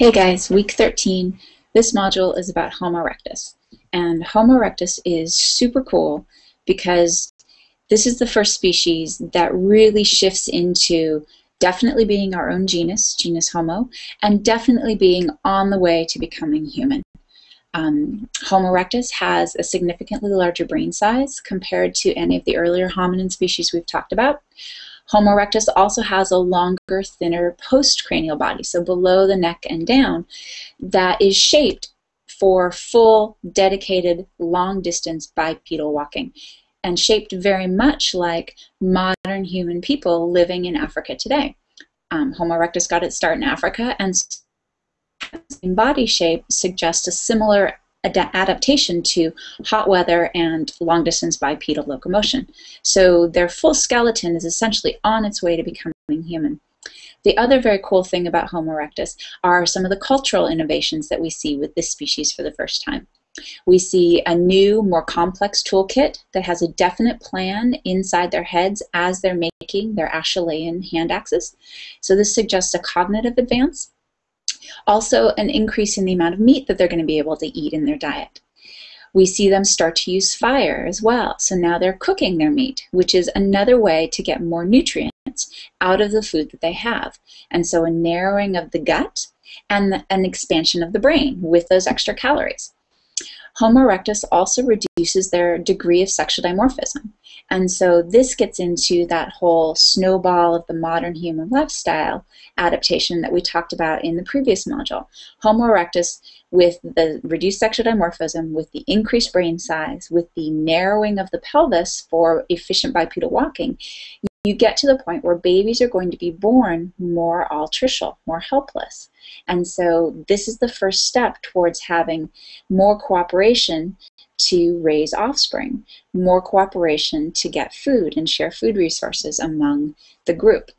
Hey guys, week 13. This module is about Homo erectus. And Homo erectus is super cool because this is the first species that really shifts into definitely being our own genus, genus Homo, and definitely being on the way to becoming human. Um, Homo erectus has a significantly larger brain size compared to any of the earlier hominin species we've talked about. Homo erectus also has a longer, thinner postcranial body, so below the neck and down, that is shaped for full, dedicated, long-distance bipedal walking and shaped very much like modern human people living in Africa today. Um, Homo erectus got its start in Africa, and body shape suggests a similar adaptation to hot weather and long distance bipedal locomotion. So their full skeleton is essentially on its way to becoming human. The other very cool thing about Homo erectus are some of the cultural innovations that we see with this species for the first time. We see a new, more complex toolkit that has a definite plan inside their heads as they're making their Acheulean hand axes. So this suggests a cognitive advance also, an increase in the amount of meat that they're going to be able to eat in their diet. We see them start to use fire as well. So now they're cooking their meat, which is another way to get more nutrients out of the food that they have. And so a narrowing of the gut and an expansion of the brain with those extra calories. Homo erectus also reduces their degree of sexual dimorphism. And so this gets into that whole snowball of the modern human lifestyle adaptation that we talked about in the previous module. Homo erectus, with the reduced sexual dimorphism, with the increased brain size, with the narrowing of the pelvis for efficient bipedal walking, you get to the point where babies are going to be born more altricial, more helpless. And so this is the first step towards having more cooperation to raise offspring, more cooperation to get food and share food resources among the group.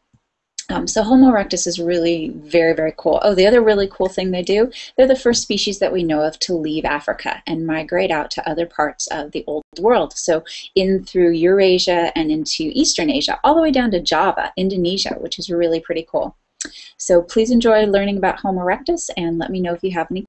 Um, so Homo erectus is really very, very cool. Oh, the other really cool thing they do, they're the first species that we know of to leave Africa and migrate out to other parts of the old world. So in through Eurasia and into Eastern Asia, all the way down to Java, Indonesia, which is really pretty cool. So please enjoy learning about Homo erectus and let me know if you have any